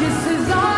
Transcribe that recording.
This is all.